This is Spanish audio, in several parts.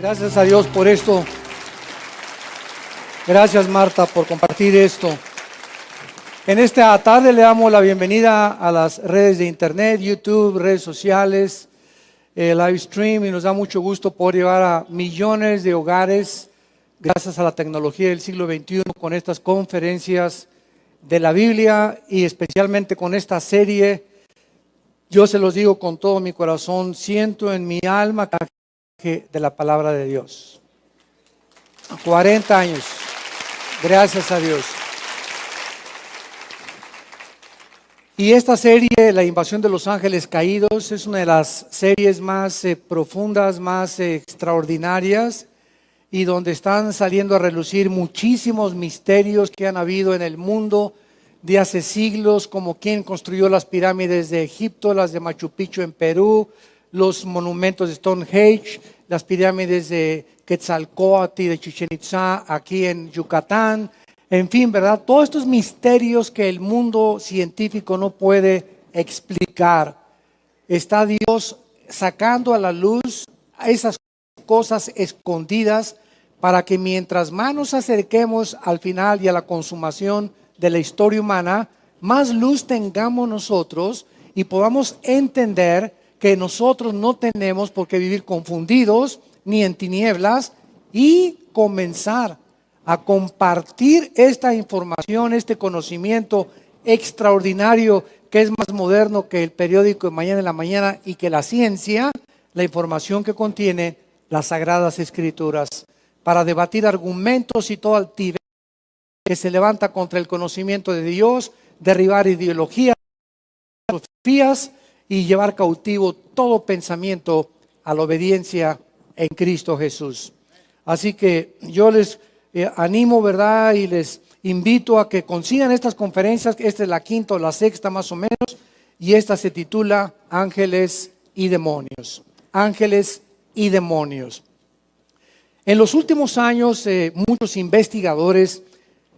Gracias a Dios por esto. Gracias Marta por compartir esto. En esta tarde le damos la bienvenida a las redes de internet, YouTube, redes sociales, eh, live stream y nos da mucho gusto poder llevar a millones de hogares gracias a la tecnología del siglo XXI con estas conferencias de la Biblia y especialmente con esta serie. Yo se los digo con todo mi corazón, siento en mi alma de la palabra de Dios. 40 años. Gracias a Dios. Y esta serie, La invasión de los ángeles caídos, es una de las series más eh, profundas, más eh, extraordinarias y donde están saliendo a relucir muchísimos misterios que han habido en el mundo de hace siglos, como quién construyó las pirámides de Egipto, las de Machu Picchu en Perú, los monumentos de Stonehenge, las pirámides de Quetzalcoatl y de Chichen Itza aquí en Yucatán, en fin, ¿verdad? Todos estos misterios que el mundo científico no puede explicar, está Dios sacando a la luz esas cosas escondidas para que mientras más nos acerquemos al final y a la consumación de la historia humana, más luz tengamos nosotros y podamos entender que nosotros no tenemos por qué vivir confundidos ni en tinieblas y comenzar a compartir esta información, este conocimiento extraordinario que es más moderno que el periódico de mañana en la mañana y que la ciencia, la información que contiene las sagradas escrituras, para debatir argumentos y todo altivez que se levanta contra el conocimiento de Dios, derribar ideologías, filosofías y llevar cautivo todo pensamiento a la obediencia en Cristo Jesús. Así que yo les eh, animo, ¿verdad? Y les invito a que consigan estas conferencias. Esta es la quinta o la sexta más o menos. Y esta se titula Ángeles y Demonios. Ángeles y Demonios. En los últimos años, eh, muchos investigadores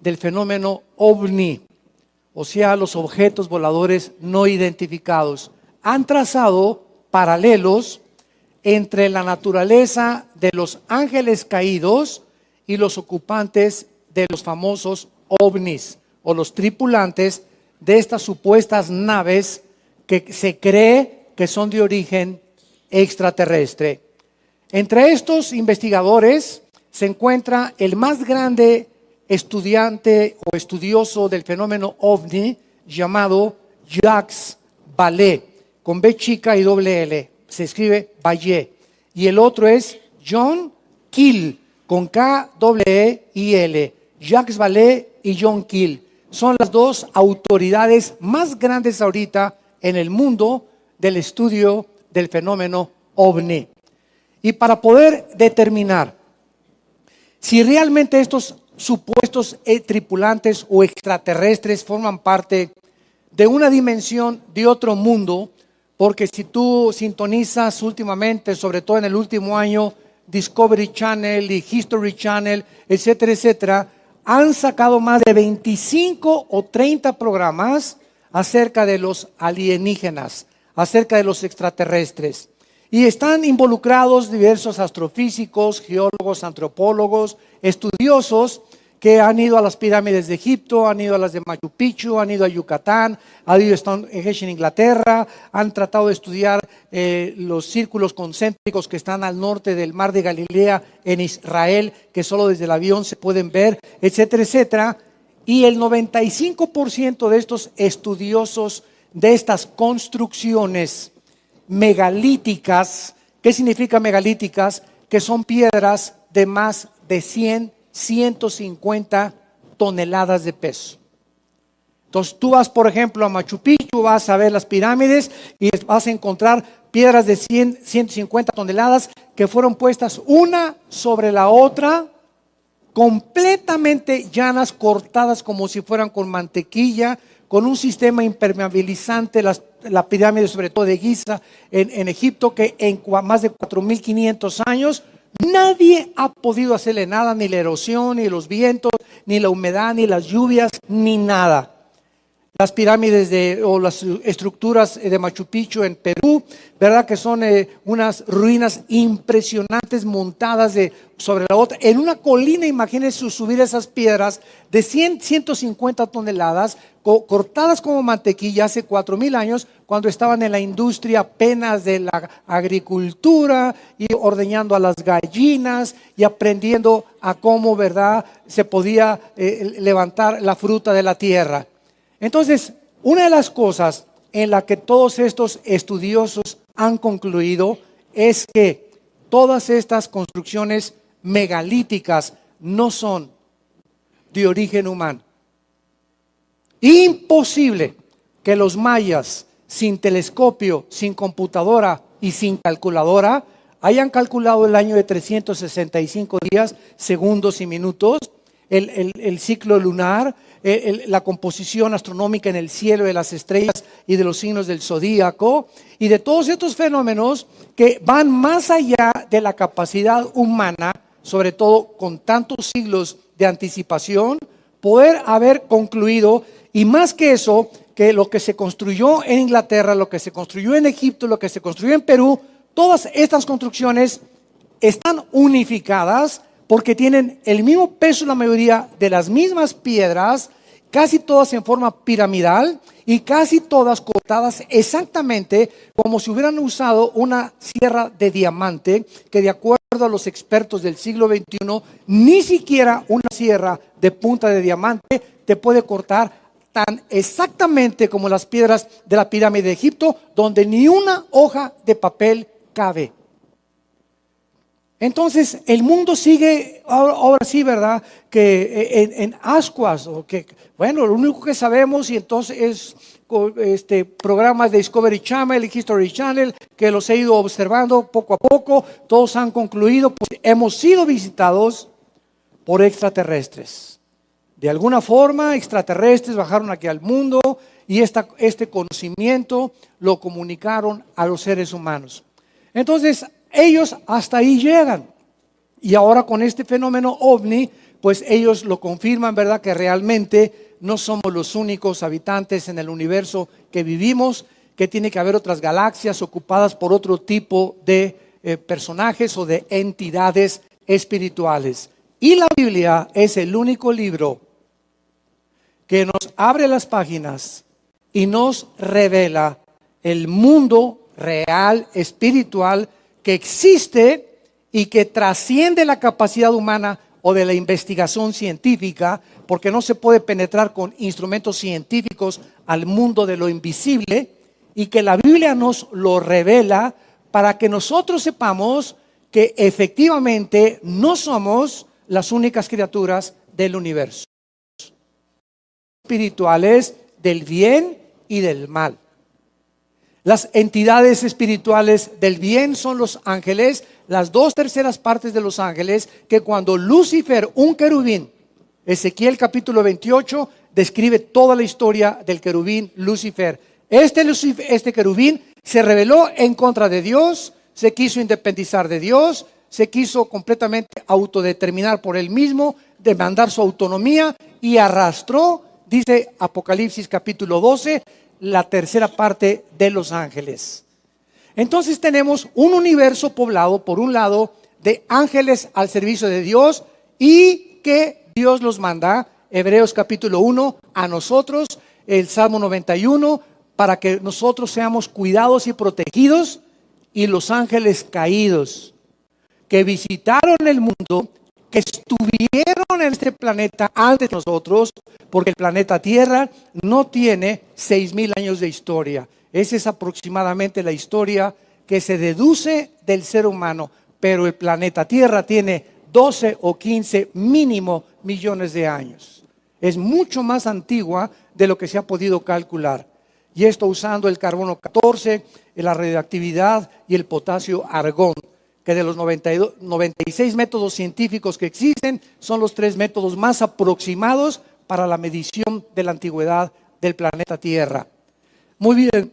del fenómeno ovni, o sea, los objetos voladores no identificados, han trazado paralelos entre la naturaleza de los ángeles caídos y los ocupantes de los famosos ovnis o los tripulantes de estas supuestas naves que se cree que son de origen extraterrestre. Entre estos investigadores se encuentra el más grande estudiante o estudioso del fenómeno ovni llamado Jacques Vallée, con B chica y doble L. Se escribe Vallée. Y el otro es John Kill, con K, W, E y L. Jacques Vallée y John Kill. Son las dos autoridades más grandes ahorita en el mundo del estudio del fenómeno ovni. Y para poder determinar si realmente estos supuestos eh, tripulantes o extraterrestres forman parte de una dimensión de otro mundo, porque si tú sintonizas últimamente, sobre todo en el último año, Discovery Channel y History Channel, etcétera, etcétera, han sacado más de 25 o 30 programas acerca de los alienígenas, acerca de los extraterrestres. Y están involucrados diversos astrofísicos, geólogos, antropólogos, estudiosos que han ido a las pirámides de Egipto, han ido a las de Machu Picchu, han ido a Yucatán, han ido a en Inglaterra, han tratado de estudiar eh, los círculos concéntricos que están al norte del mar de Galilea en Israel, que solo desde el avión se pueden ver, etcétera, etcétera. Y el 95% de estos estudiosos de estas construcciones megalíticas, ¿qué significa megalíticas? Que son piedras de más de 100 150 toneladas de peso. Entonces tú vas, por ejemplo, a Machu Picchu, vas a ver las pirámides y vas a encontrar piedras de 100, 150 toneladas que fueron puestas una sobre la otra, completamente llanas, cortadas como si fueran con mantequilla, con un sistema impermeabilizante, la pirámide sobre todo de Giza en, en Egipto, que en más de 4.500 años Nadie ha podido hacerle nada, ni la erosión, ni los vientos, ni la humedad, ni las lluvias, ni nada. Las pirámides de, o las estructuras de Machu Picchu en Perú, ¿verdad? Que son eh, unas ruinas impresionantes montadas de, sobre la otra. En una colina, imagínense subir esas piedras de 100, 150 toneladas, cortadas como mantequilla hace 4.000 años, cuando estaban en la industria apenas de la agricultura y ordeñando a las gallinas y aprendiendo a cómo, ¿verdad?, se podía eh, levantar la fruta de la tierra. Entonces, una de las cosas en la que todos estos estudiosos han concluido es que todas estas construcciones megalíticas no son de origen humano. Imposible que los mayas, sin telescopio, sin computadora y sin calculadora, hayan calculado el año de 365 días, segundos y minutos, el, ciclo lunar, la composición astronómica en el cielo de las estrellas y de los signos del zodíaco, y de todos estos fenómenos que van más allá de la capacidad humana, sobre todo con tantos siglos de anticipación, poder haber concluido, y más que eso, que lo que se construyó en Inglaterra, lo que se construyó en Egipto, lo que se construyó en Perú, todas estas construcciones están unificadas porque tienen el mismo peso la mayoría de las mismas piedras, casi todas en forma piramidal y casi todas cortadas exactamente como si hubieran usado una sierra de diamante que de acuerdo a los expertos del siglo XXI, ni siquiera una sierra de punta de diamante te puede cortar tan exactamente como las piedras de la pirámide de Egipto, donde ni una hoja de papel cabe. Entonces, el mundo sigue, ahora, sí, ¿verdad? Que en, ascuas, o que, bueno, lo único que sabemos y entonces es este, programas de Discovery Channel y History Channel, que los he ido observando poco a poco, todos han concluido, pues hemos sido visitados por extraterrestres. De alguna forma, extraterrestres bajaron aquí al mundo y este conocimiento lo comunicaron a los seres humanos. Entonces, ellos hasta ahí llegan. Y ahora con este fenómeno ovni, pues ellos lo confirman, ¿verdad? Que realmente no somos los únicos habitantes en el universo que vivimos, que tiene que haber otras galaxias ocupadas por otro tipo de eh, personajes o de entidades espirituales. Y la Biblia es el único libro que nos abre las páginas y nos revela el mundo real, espiritual, que existe y que trasciende la capacidad humana o de la investigación científica, porque no se puede penetrar con instrumentos científicos al mundo de lo invisible, y que la Biblia nos lo revela para que nosotros sepamos que efectivamente no somos las únicas criaturas del universo. Espirituales del bien y del mal. Las entidades espirituales del bien son los ángeles, las dos terceras partes de los ángeles, que cuando Lucifer, un querubín, Ezequiel capítulo 28, describe toda la historia del querubín Lucifer. Este, este querubín se rebeló en contra de Dios, se quiso independizar de Dios, se quiso completamente autodeterminar por él mismo, demandar su autonomía y arrastró, dice Apocalipsis capítulo 12, la tercera parte de los ángeles. Entonces tenemos un universo poblado, por un lado, de ángeles al servicio de Dios y que Dios los manda, Hebreos capítulo 1, a nosotros, el Salmo 91, para que nosotros seamos cuidados y protegidos, y los ángeles caídos, que visitaron el mundo que estuvieron en este planeta antes de nosotros, porque el planeta Tierra no tiene seis mil años de historia. Esa es aproximadamente la historia que se deduce del ser humano, pero el planeta Tierra tiene 12 o 15 mínimo millones de años. Es mucho más antigua de lo que se ha podido calcular. Y esto usando el carbono 14, la radioactividad y el potasio argón que de los 96 métodos científicos que existen, son los tres métodos más aproximados para la medición de la antigüedad del planeta Tierra. Muy bien,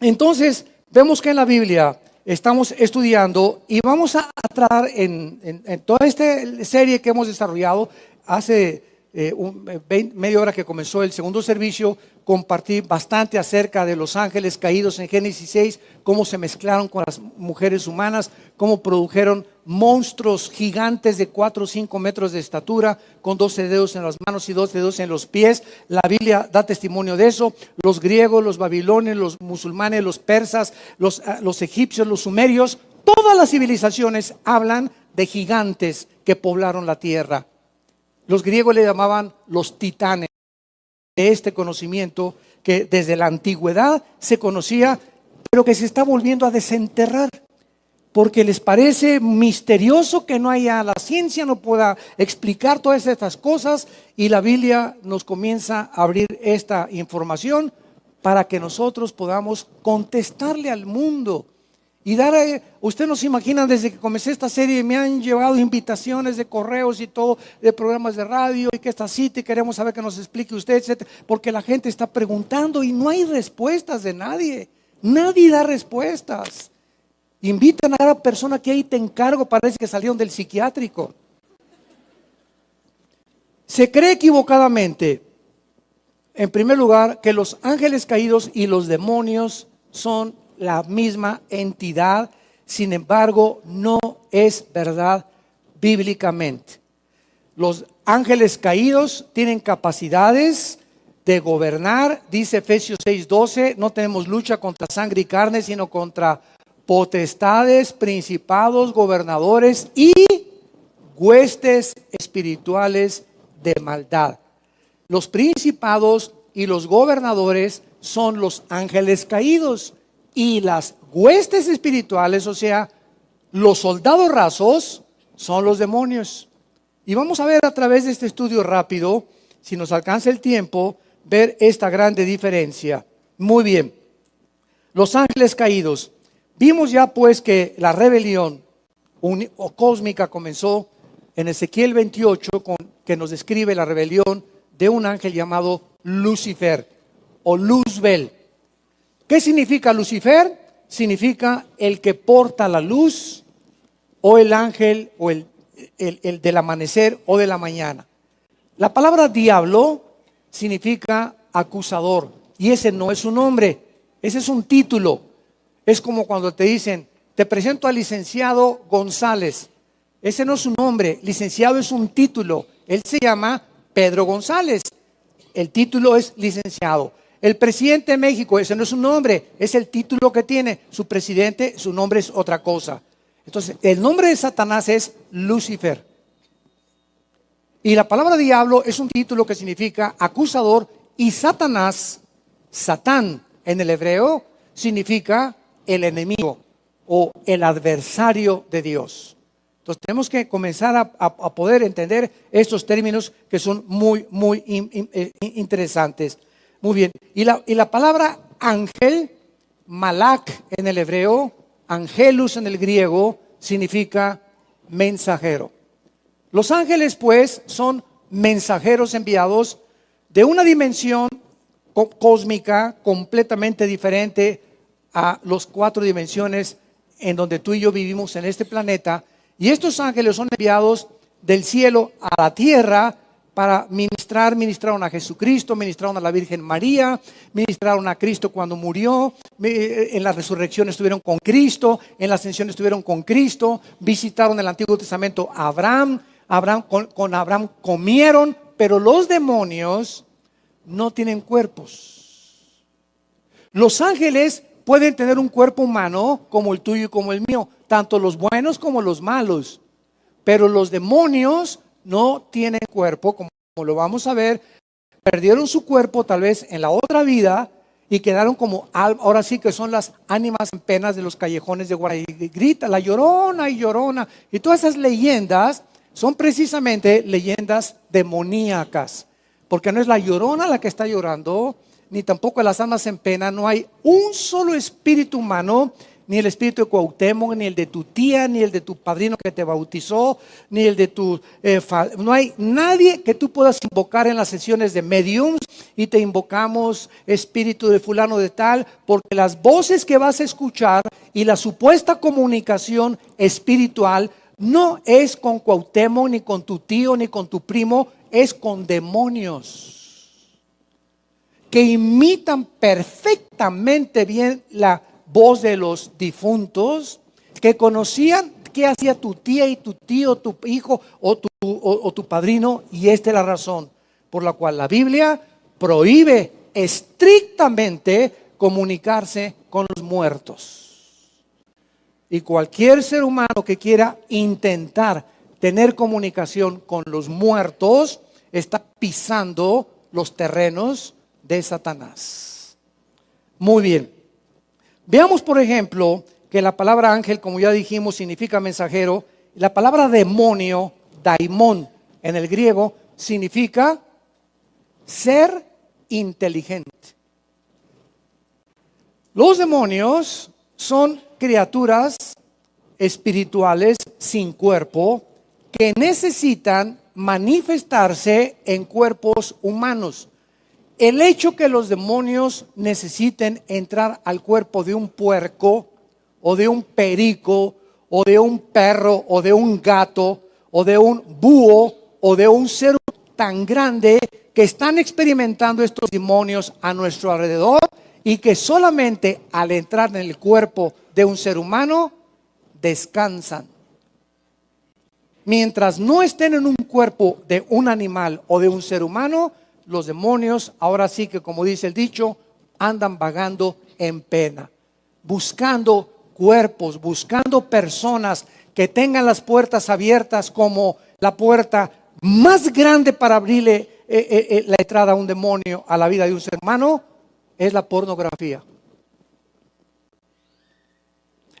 entonces vemos que en la Biblia estamos estudiando y vamos a tratar en, toda esta serie que hemos desarrollado hace eh, media hora que comenzó el segundo servicio, compartí bastante acerca de los ángeles caídos en Génesis 6, cómo se mezclaron con las mujeres humanas, cómo produjeron monstruos gigantes de 4 o 5 metros de estatura, con 12 dedos en las manos y 12 dedos en los pies. La Biblia da testimonio de eso. Los griegos, los babilonios, los musulmanes, los persas, los, ah, los egipcios, los sumerios, todas las civilizaciones hablan de gigantes que poblaron la tierra. Los griegos le llamaban los titanes. De este conocimiento que desde la antigüedad se conocía, pero que se está volviendo a desenterrar, porque les parece misterioso que no haya, la ciencia no pueda explicar todas estas cosas y la Biblia nos comienza a abrir esta información para que nosotros podamos contestarle al mundo y dar, usted no se imagina, desde que comencé esta serie me han llevado invitaciones de correos y todo, de programas de radio, y que esta cita y queremos saber que nos explique usted, etc. Porque la gente está preguntando y no hay respuestas de nadie. Nadie da respuestas. Invitan a cada persona que ahí te encargo, parece que salieron del psiquiátrico. Se cree equivocadamente, en primer lugar, que los ángeles caídos y los demonios son la misma entidad, sin embargo, no es verdad bíblicamente. Los ángeles caídos tienen capacidades de gobernar, dice Efesios 6:12, no tenemos lucha contra sangre y carne, sino contra potestades, principados, gobernadores y huestes espirituales de maldad. Los principados y los gobernadores son los ángeles caídos y las huestes espirituales, o sea, los soldados rasos, son los demonios. Y vamos a ver a través de este estudio rápido, si nos alcanza el tiempo, ver esta grande diferencia. Muy bien. Los ángeles caídos. Vimos ya pues que la rebelión cósmica comenzó en Ezequiel 28, con, que nos describe la rebelión de un ángel llamado Lucifer o Luzbel. ¿Qué significa Lucifer? Significa el que porta la luz o el ángel o el, el, del amanecer o de la mañana. La palabra diablo significa acusador y ese no es un nombre, ese es un título. Es como cuando te dicen, te presento al licenciado González. Ese no es un nombre, licenciado es un título. Él se llama Pedro González. El título es licenciado. El presidente de México, ese no es su nombre, es el título que tiene. Su presidente, su nombre es otra cosa. Entonces, el nombre de Satanás es Lucifer. Y la palabra diablo es un título que significa acusador y Satanás, Satán en el hebreo, significa el enemigo o el adversario de Dios. Entonces tenemos que comenzar a, poder entender estos términos que son muy, muy eh, interesantes. Muy bien. Y la, y la palabra ángel, malak en el hebreo, angelus en el griego, significa mensajero. Los ángeles, pues, son mensajeros enviados de una dimensión cósmica completamente diferente a las cuatro dimensiones en donde tú y yo vivimos en este planeta. Y estos ángeles son enviados del cielo a la tierra para ministrar, ministraron a Jesucristo, ministraron a la Virgen María, ministraron a Cristo cuando murió, en la resurrección estuvieron con Cristo, en la ascensión estuvieron con Cristo, visitaron el Antiguo Testamento a Abraham, Abraham con, con Abraham comieron, pero los demonios no tienen cuerpos. Los ángeles pueden tener un cuerpo humano como el tuyo y como el mío, tanto los buenos como los malos, pero los demonios no tienen cuerpo, como lo vamos a ver, perdieron su cuerpo tal vez en la otra vida y quedaron como, ahora sí que son las ánimas en penas de los callejones de Guaray. Grita la llorona y llorona. Y todas esas leyendas son precisamente leyendas demoníacas, porque no es la llorona la que está llorando, ni tampoco las almas en pena, no hay un solo espíritu humano ni el espíritu de Cuauhtémoc, ni el de tu tía, ni el de tu padrino que te bautizó, ni el de tu... Eh, no hay nadie que tú puedas invocar en las sesiones de mediums y te invocamos espíritu de fulano de tal, porque las voces que vas a escuchar y la supuesta comunicación espiritual no es con Cuauhtémoc, ni con tu tío, ni con tu primo, es con demonios que imitan perfectamente bien la voz de los difuntos, que conocían qué hacía tu tía y tu tío, tu hijo o tu, o tu padrino, y esta es la razón por la cual la Biblia prohíbe estrictamente comunicarse con los muertos. Y cualquier ser humano que quiera intentar tener comunicación con los muertos está pisando los terrenos de Satanás. Muy bien. Veamos, por ejemplo, que la palabra ángel, como ya dijimos, significa mensajero. La palabra demonio, daimón, en el griego, significa ser inteligente. Los demonios son criaturas espirituales sin cuerpo que necesitan manifestarse en cuerpos humanos. El hecho que los demonios necesiten entrar al cuerpo de un puerco o de un perico o de un perro o de un gato o de un búho o de un ser tan grande que están experimentando estos demonios a nuestro alrededor y que solamente al entrar en el cuerpo de un ser humano descansan. Mientras no estén en un cuerpo de un animal o de un ser humano, los demonios, ahora sí que como dice el dicho, andan vagando en pena, buscando cuerpos, buscando personas que tengan las puertas abiertas como la puerta más grande para abrirle eh, eh, eh, la entrada a un demonio a la vida de un ser humano es la pornografía.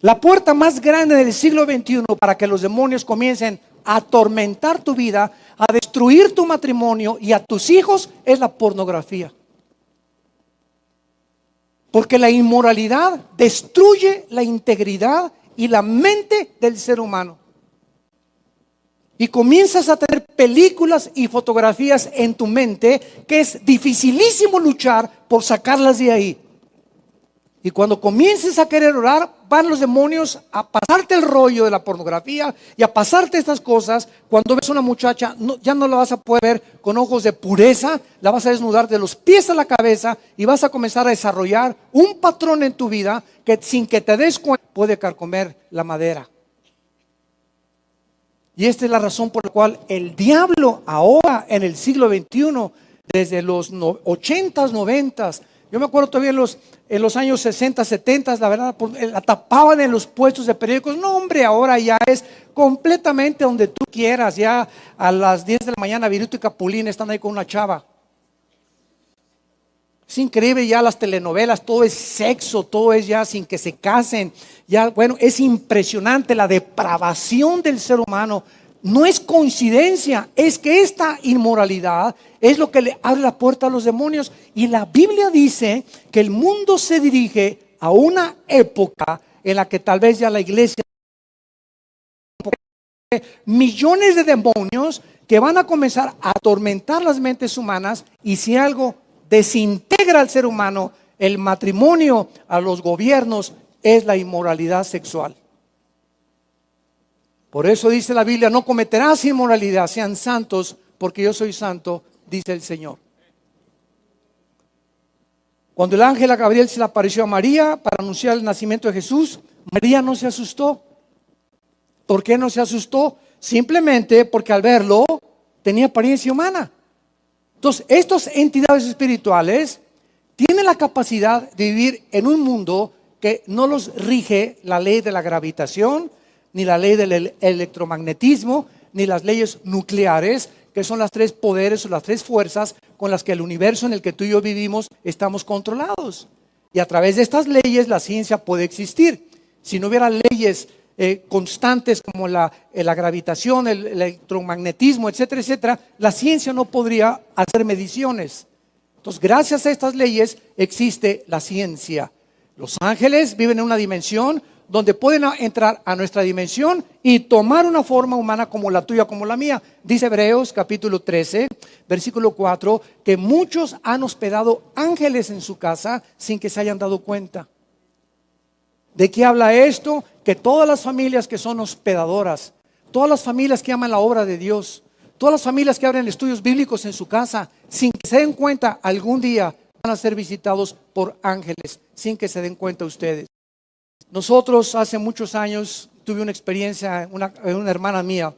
La puerta más grande del siglo XXI para que los demonios comiencen a atormentar tu vida, a destruir tu matrimonio y a tus hijos es la pornografía. Porque la inmoralidad destruye la integridad y la mente del ser humano. Y comienzas a tener películas y fotografías en tu mente que es dificilísimo luchar por sacarlas de ahí. Y cuando comiences a querer orar, van los demonios a pasarte el rollo de la pornografía y a pasarte estas cosas. Cuando ves a una muchacha, ya no la vas a poder ver con ojos de pureza, la vas a desnudar de los pies a la cabeza y vas a comenzar a desarrollar un patrón en tu vida que sin que te des cuenta puede carcomer la madera. Y esta es la razón por la cual el diablo ahora en el siglo XXI, desde los 80s, 90s, yo me acuerdo todavía en los, en los años 60, 70, la verdad, eh, la tapaban en los puestos de periódicos. No, hombre, ahora ya es completamente donde tú quieras. Ya a las 10 de la mañana, Viruto y Capulín están ahí con una chava. Es increíble ya las telenovelas, todo es sexo, todo es ya sin que se casen. Ya, bueno, es impresionante la depravación del ser humano. No es coincidencia, es que esta inmoralidad es lo que le abre la puerta a los demonios. Y la Biblia dice que el mundo se dirige a una época en la que tal vez ya la iglesia millones de demonios que van a comenzar a atormentar las mentes humanas y si algo desintegra al ser humano, el matrimonio, a los gobiernos, es la inmoralidad sexual. Por eso dice la Biblia, no cometerás inmoralidad, sean santos, porque yo soy santo, dice el Señor. Cuando el ángel a Gabriel se le apareció a María para anunciar el nacimiento de Jesús, María no se asustó. ¿Por qué no se asustó? Simplemente porque al verlo tenía apariencia humana. Entonces, estas entidades espirituales tienen la capacidad de vivir en un mundo que no los rige la ley de la gravitación, ni la ley del electromagnetismo, ni las leyes nucleares, que son las tres poderes o las tres fuerzas con las que el universo en el que tú y yo vivimos estamos controlados. Y a través de estas leyes la ciencia puede existir. Si no hubiera leyes eh, constantes como la, eh, la gravitación, el, electromagnetismo, etcétera, etcétera, la ciencia no podría hacer mediciones. Entonces, gracias a estas leyes existe la ciencia. Los ángeles viven en una dimensión donde pueden entrar a nuestra dimensión y tomar una forma humana como la tuya, como la mía. Dice Hebreos capítulo 13, versículo 4, que muchos han hospedado ángeles en su casa sin que se hayan dado cuenta. ¿De qué habla esto? Que todas las familias que son hospedadoras, todas las familias que aman la obra de Dios, todas las familias que abren estudios bíblicos en su casa, sin que se den cuenta, algún día van a ser visitados por ángeles, sin que se den cuenta ustedes. Nosotros hace muchos años tuve una experiencia, una, una hermana mía,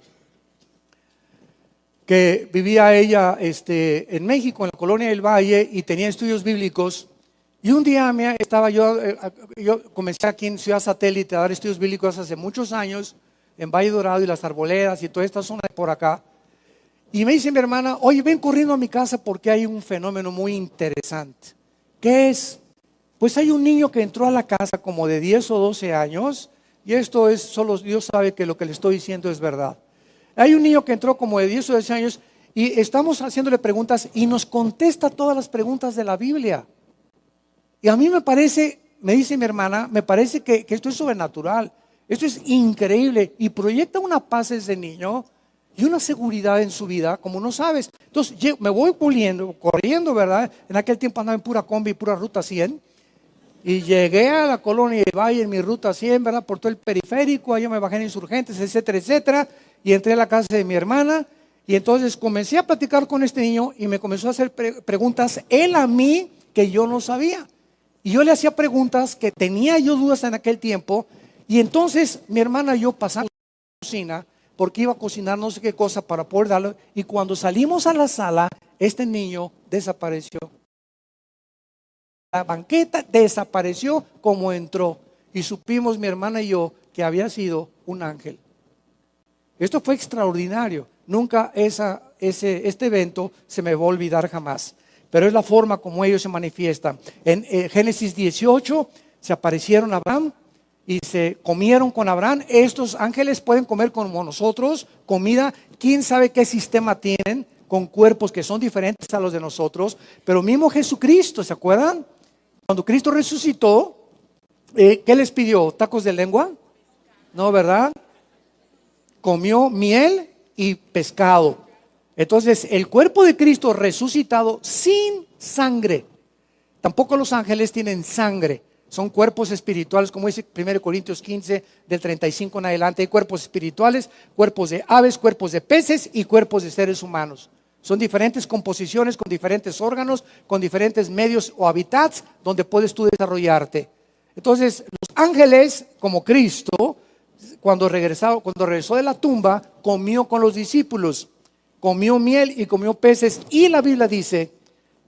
que vivía ella este, en México, en la colonia del Valle, y tenía estudios bíblicos. Y un día me, estaba yo, eh, yo comencé aquí en Ciudad Satélite a dar estudios bíblicos hace muchos años, en Valle Dorado y las Arboledas y toda esta zona de por acá. Y me dice mi hermana, oye, ven corriendo a mi casa porque hay un fenómeno muy interesante. ¿Qué es? Pues hay un niño que entró a la casa como de 10 o 12 años, y esto es, solo Dios sabe que lo que le estoy diciendo es verdad. Hay un niño que entró como de 10 o 12 años y estamos haciéndole preguntas y nos contesta todas las preguntas de la Biblia. Y a mí me parece, me dice mi hermana, me parece que, esto es sobrenatural, esto es increíble y proyecta una paz ese niño y una seguridad en su vida como no sabes. Entonces me voy puliendo, corriendo, ¿verdad? En aquel tiempo andaba en pura combi, pura ruta 100. Y llegué a la colonia de Valle en mi ruta 100, ¿verdad? Por todo el periférico, allá me bajé en insurgentes, etcétera, etcétera y entré a la casa de mi hermana y entonces comencé a platicar con este niño y me comenzó a hacer preguntas él a mí que yo no sabía. Y yo le hacía preguntas que tenía yo dudas en aquel tiempo y entonces mi hermana y yo pasamos a la cocina porque iba a cocinar no sé qué cosa para poder darlo y cuando salimos a la sala este niño desapareció. La banqueta desapareció como entró y supimos mi hermana y yo que había sido un ángel. Esto fue extraordinario. Nunca ese, este evento se me va a olvidar jamás. Pero es la forma como ellos se manifiestan. En eh, Génesis 18 se aparecieron a Abraham y se comieron con Abraham. Estos ángeles pueden comer como nosotros comida. ¿Quién sabe qué sistema tienen con cuerpos que son diferentes a los de nosotros? Pero mismo Jesucristo, ¿se acuerdan? Cuando Cristo resucitó, eh, ¿qué les pidió? ¿Tacos de lengua? No, ¿verdad? comió miel y pescado. Entonces, el cuerpo de Cristo resucitado sin sangre. Tampoco los ángeles tienen sangre. Son cuerpos espirituales, como dice 1 Corintios 15, del 35 en adelante. Hay cuerpos espirituales, cuerpos de aves, cuerpos de peces y cuerpos de seres humanos. Son diferentes composiciones con diferentes órganos, con diferentes medios o hábitats donde puedes tú desarrollarte. Entonces, los ángeles, como Cristo, cuando, cuando regresó de la tumba, comió con los discípulos, comió miel y comió peces. Y la Biblia dice,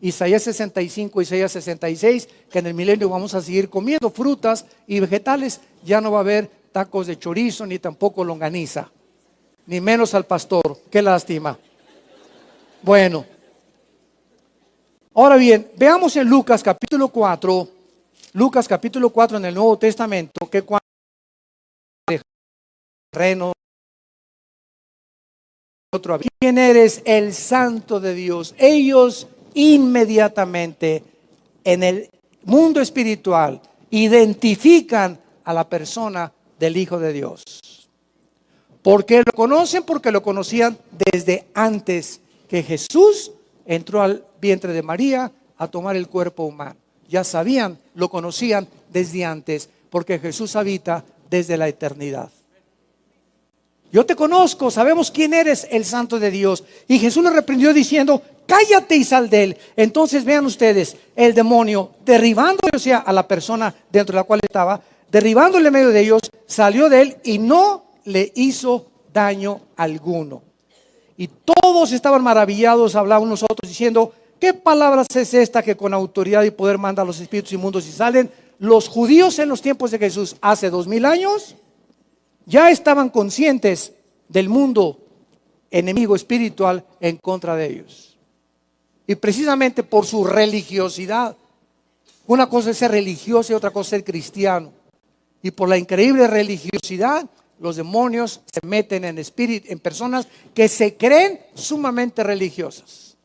Isaías 65, Isaías 66, que en el milenio vamos a seguir comiendo frutas y vegetales. Ya no va a haber tacos de chorizo ni tampoco longaniza, ni menos al pastor. Qué lástima. Bueno, ahora bien, veamos en Lucas capítulo 4, Lucas capítulo 4 en el Nuevo Testamento, que cuando terreno. Otro, ¿Quién eres? El santo de Dios. Ellos inmediatamente en el mundo espiritual identifican a la persona del Hijo de Dios. ¿Por qué lo conocen? Porque lo conocían desde antes que Jesús entró al vientre de María a tomar el cuerpo humano. Ya sabían, lo conocían desde antes, porque Jesús habita desde la eternidad. Yo te conozco, sabemos quién eres el santo de Dios. Y Jesús le reprendió diciendo, cállate y sal de él. Entonces vean ustedes, el demonio derribando o sea, a la persona dentro de la cual estaba, derribándole en medio de ellos, salió de él y no le hizo daño alguno. Y todos estaban maravillados, hablaban nosotros diciendo, ¿qué palabras es esta que con autoridad y poder manda a los espíritus inmundos y salen? Los judíos en los tiempos de Jesús, hace dos mil años, ya estaban conscientes del mundo enemigo espiritual en contra de ellos. Y precisamente por su religiosidad. Una cosa es ser religioso y otra cosa es ser cristiano. Y por la increíble religiosidad, los demonios se meten en espíritu, en personas que se creen sumamente religiosas.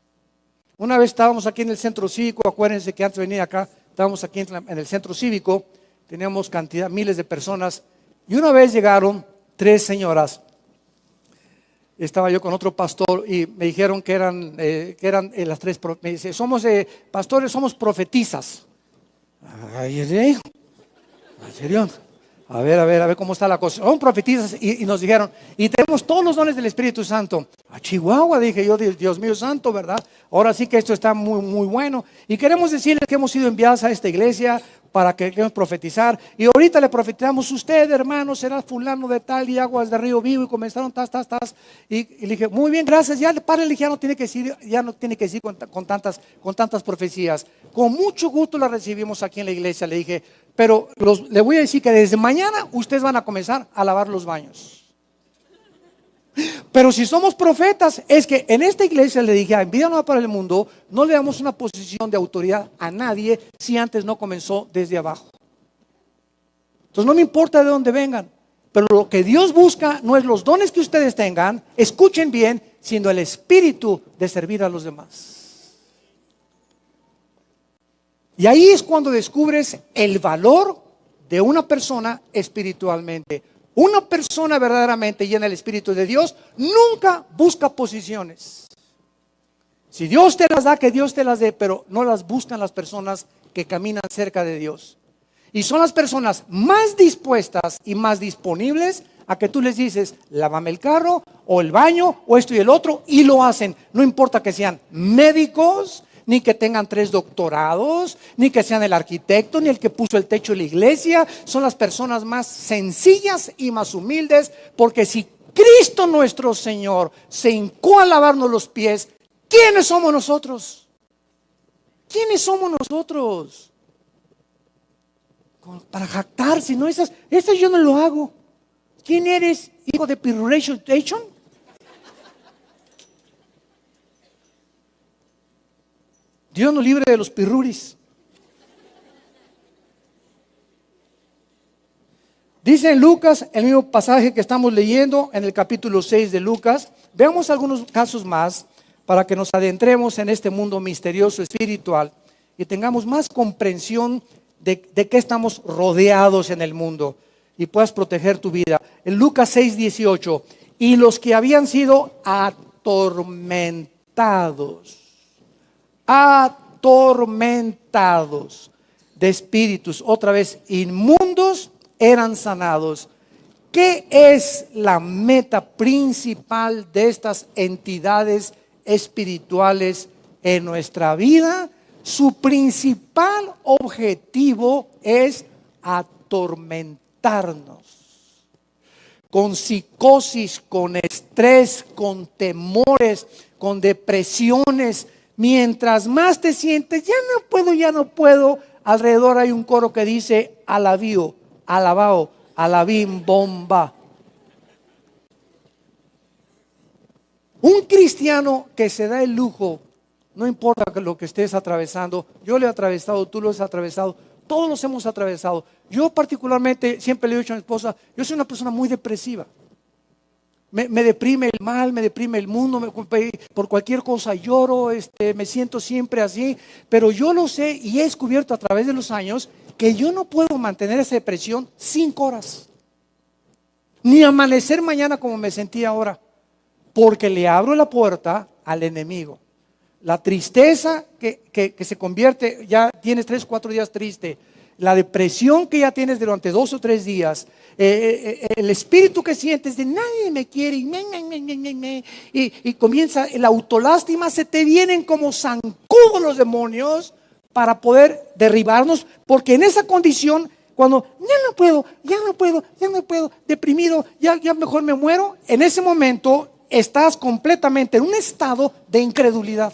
Una vez estábamos aquí en el centro cívico, acuérdense que antes de venir acá, estábamos aquí en el centro cívico, teníamos cantidad, miles de personas y una vez llegaron tres señoras. Estaba yo con otro pastor y me dijeron que eran, eh, que eran eh, las tres. Me dice, somos eh, pastores, somos profetizas. Ay, ¿en serio? A ver, a ver, a ver cómo está la cosa. Son profetizas y, nos dijeron, y tenemos todos los dones del Espíritu Santo. A Chihuahua, dije yo, Dios, mío santo, ¿verdad? Ahora sí que esto está muy, muy bueno. Y queremos decirles que hemos sido enviados a esta iglesia para que queremos profetizar. Y ahorita le profetizamos, usted, hermano, será fulano de tal y aguas de río vivo. Y comenzaron, tas, tas, tas. Y, le dije, muy bien, gracias. Ya, padre, ya no tiene que decir, ya no tiene que decir con, con tantas, con tantas profecías. Con mucho gusto la recibimos aquí en la iglesia. Le dije, pero los, le voy a decir que desde mañana ustedes van a comenzar a lavar los baños. Pero si somos profetas, es que en esta iglesia le dije, en vida nueva para el mundo, no le damos una posición de autoridad a nadie si antes no comenzó desde abajo. Entonces no me importa de dónde vengan, pero lo que Dios busca no es los dones que ustedes tengan, escuchen bien, sino el espíritu de servir a los demás. Y ahí es cuando descubres el valor de una persona espiritualmente. Una persona verdaderamente llena del Espíritu de Dios nunca busca posiciones. Si Dios te las da, que Dios te las dé, pero no las buscan las personas que caminan cerca de Dios. Y son las personas más dispuestas y más disponibles a que tú les dices, lávame el carro o el baño o esto y el otro, y lo hacen. No importa que sean médicos, ni que tengan tres doctorados, ni que sean el arquitecto, ni el que puso el techo de la iglesia. Son las personas más sencillas y más humildes, porque si Cristo nuestro Señor se hincó a lavarnos los pies, ¿quiénes somos nosotros? ¿Quiénes somos nosotros? Para jactar, si no esas, esas yo no lo hago. ¿Quién eres, hijo de Piruration Dios nos libre de los pirruris. Dice en Lucas, el mismo pasaje que estamos leyendo en el capítulo 6 de Lucas, veamos algunos casos más para que nos adentremos en este mundo misterioso espiritual y tengamos más comprensión de, de qué estamos rodeados en el mundo y puedas proteger tu vida. En Lucas 6, 18, y los que habían sido atormentados atormentados de espíritus, otra vez inmundos, eran sanados. ¿Qué es la meta principal de estas entidades espirituales en nuestra vida? Su principal objetivo es atormentarnos con psicosis, con estrés, con temores, con depresiones, Mientras más te sientes, ya no puedo, ya no puedo, alrededor hay un coro que dice alabío, alabao, alabim, bomba. Un cristiano que se da el lujo, no importa lo que estés atravesando, yo lo he atravesado, tú lo has atravesado, todos los hemos atravesado. Yo particularmente siempre le he dicho a mi esposa, yo soy una persona muy depresiva. Me, deprime el mal, me deprime el mundo, me, por cualquier cosa. Lloro, este, me siento siempre así, pero yo lo sé y he descubierto a través de los años que yo no puedo mantener esa depresión cinco horas, ni amanecer mañana como me sentí ahora, porque le abro la puerta al enemigo. La tristeza que, que se convierte, ya tienes tres, cuatro días triste, la depresión que ya tienes durante dos o tres días, eh, eh, el espíritu que sientes de nadie me quiere y, comienza la autolástima, se te vienen como zancudos los demonios para poder derribarnos, porque en esa condición, cuando ya no puedo, ya no puedo, ya no puedo, deprimido, ya, ya mejor me muero, en ese momento estás completamente en un estado de incredulidad.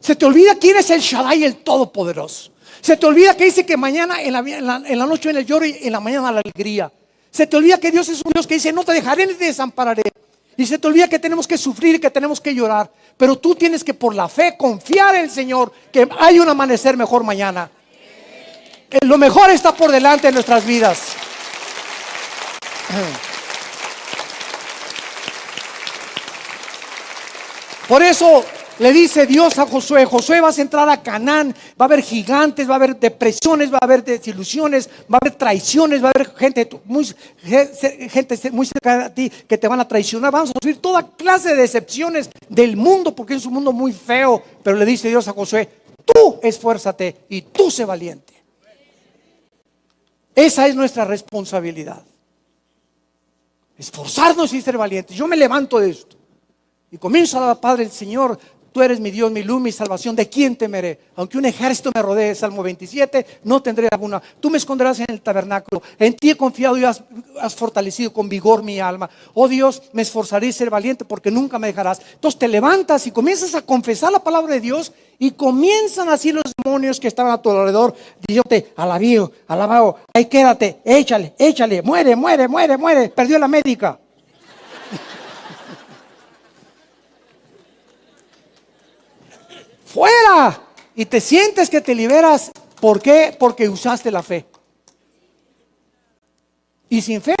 Se te olvida quién es el Shaddai, el Todopoderoso. Se te olvida que dice que mañana en la, en noche viene el lloro y en la mañana la alegría. Se te olvida que Dios es un Dios que dice, no te dejaré ni te desampararé. Y se te olvida que tenemos que sufrir y que tenemos que llorar. Pero tú tienes que por la fe confiar en el Señor que hay un amanecer mejor mañana. Lo mejor está por delante de nuestras vidas. Por eso le dice Dios a Josué, Josué vas a entrar a Canaán, va a haber gigantes, va a haber depresiones, va a haber desilusiones, va a haber traiciones, va a haber gente muy, gente muy cerca de ti que te van a traicionar, vamos a sufrir toda clase de decepciones del mundo porque es un mundo muy feo, pero le dice Dios a Josué, tú esfuérzate y tú sé valiente. Esa es nuestra responsabilidad. Esforzarnos y ser valientes. Yo me levanto de esto y comienzo a dar, Padre, el Señor, Tú eres mi Dios, mi luz, mi salvación. ¿De quién temeré? Aunque un ejército me rodee, Salmo 27, no tendré alguna. Tú me esconderás en el tabernáculo. En ti he confiado y has, fortalecido con vigor mi alma. Oh Dios, me esforzaré y ser valiente porque nunca me dejarás. Entonces te levantas y comienzas a confesar la palabra de Dios y comienzan así los demonios que estaban a tu alrededor. Diciéndote, alabío, alabado, ahí quédate, échale, échale, muere, muere, muere, muere. Perdió la médica. Fuera. Y te sientes que te liberas. ¿Por qué? Porque usaste la fe. Y sin fe